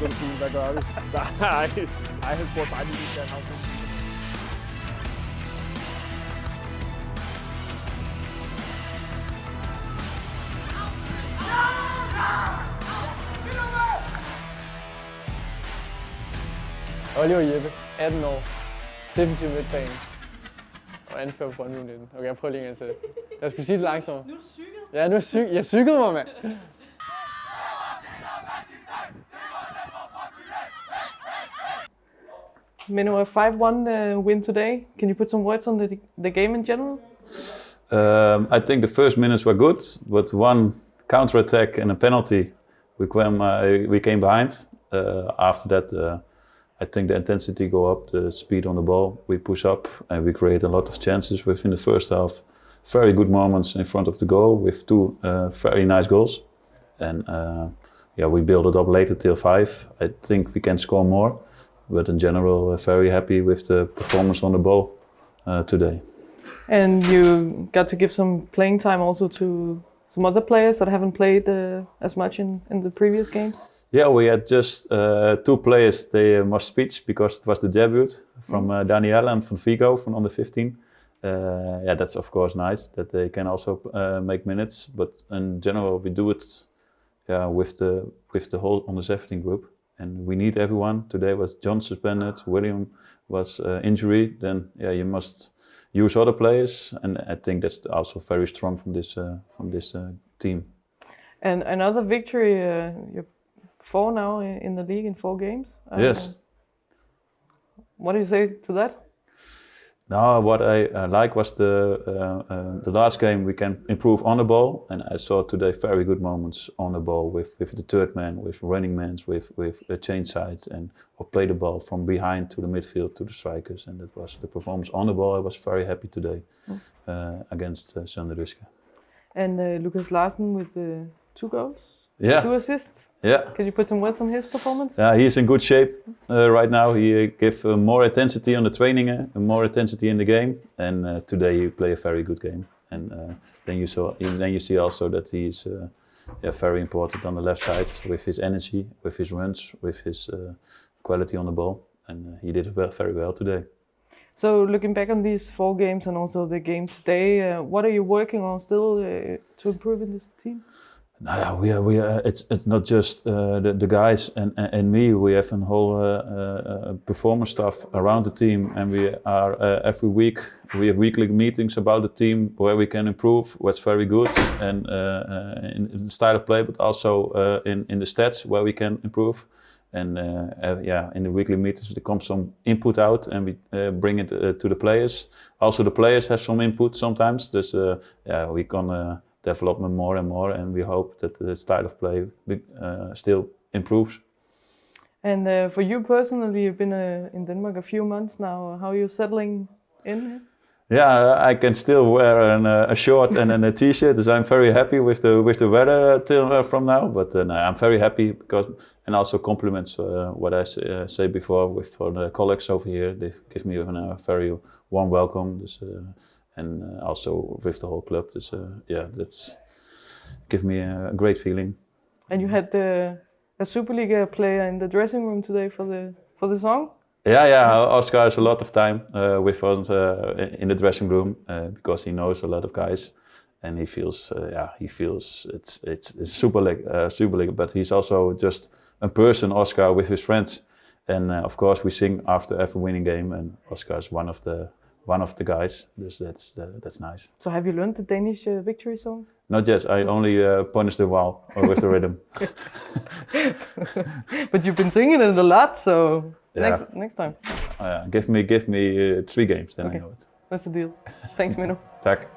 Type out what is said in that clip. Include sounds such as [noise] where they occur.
tænkte du sige, hvad gør vi? Nej, nej, han spurgte bare lige til ham. Oliver Jeppe, 18 år, defensiv midtbane og anfører på Brøndby 19. Okay, jeg prøver lige en gang til. Jeg skulle sige det langsomt. Nu er du cyklet. Ja, nu er syg. Jeg cyklede mig, mand. Menu, a 5-1 uh, win today. Can you put some words on the, the game in general? Um, I think the first minutes were good, but one counter attack and a penalty, we came, uh, we came behind. Uh, after that, uh, I think the intensity go up, the speed on the ball, we push up, and we create a lot of chances within the first half. Very good moments in front of the goal with two uh, very nice goals, and uh, yeah, we build it up later till five. I think we can score more, but in general, we're very happy with the performance on the ball uh, today. And you got to give some playing time also to some other players that haven't played uh, as much in, in the previous games. Yeah, we had just uh, two players. They uh, must speech because it was the debut from uh, Daniela and from Vigo from under 15. Uh, yeah, that's of course nice that they can also uh, make minutes. But in general, we do it yeah, with the with the whole under 17 group, and we need everyone. Today was John suspended, William was uh, injury. Then yeah, you must use other players, and I think that's also very strong from this uh, from this uh, team. And another victory, uh, you're four now in the league in four games. Uh, Yes. What do you say to that? No, what I uh, like was the uh, uh, the last game we can improve on the ball, and I saw today very good moments on the ball with, with the third man, with running men, with with uh, change sides, and or play the ball from behind to the midfield to the strikers, and that was the performance on the ball. I was very happy today uh, against uh. And uh, Lucas Larsen with the two goals, Yeah, two assists. yeah. Can you put some words on his performance? Yeah, he's in good shape uh, right now. He uh, give uh, more intensity on the training, uh, and more intensity in the game. And uh, today he play a very good game. And uh, then you saw, then you see also that he's uh, yeah, very important on the left side with his energy, with his runs, with his uh, quality on the ball. And he did well, very well today. So looking back on these four games and also the game today, uh, what are you working on still uh, to improve in this team? Ja, we are, we are, it's, it's not just uh, the, the guys and, and, me. We have a whole uh, uh, performance staff around the team, and we are every week we have weekly meetings about the team where we can improve, what's very good, and in, in the style of play, but also in in the stats where we can improve. And yeah, in the weekly meetings there comes some input out, and we bring it to the players. Also, the players have some input sometimes. Uh, yeah, we can. Development more and more, and we hope that the style of play uh, still improves. And uh, for you personally, you've been uh, in Denmark a few months now. How are you settling in? Yeah, I can still wear an, uh, a short and, and a t-shirt, so I'm very happy with the with the weather till uh, from now. But uh, no, I'm very happy because, and also compliments uh, what I say, uh, before with for the colleagues over here. They give me a very warm welcome, uh, and uh, also with the whole club. Uh, yeah, that's give me a great feeling. And you had uh, a Superliga player in the dressing room today for the for the song. Yeah, yeah. Oscar has a lot of time uh, with us uh, in the dressing room uh, because he knows a lot of guys, and he feels, uh, yeah, he feels it's it's, it's super league, uh, super league. But he's also just a person, Oscar, with his friends, and uh, of course we sing after every winning game, and Oscar is one of the one of the guys. Dus that's uh, that's nice. So have you learned the Danish uh, victory song? Not yet. I only uh, punish the wall with the rhythm. [laughs] but you've been singing it a lot, so Yeah. next next time. Uh, give me give me uh, three games, then Okay. I know it. That's the deal. Thanks, Mino. [laughs] Tak.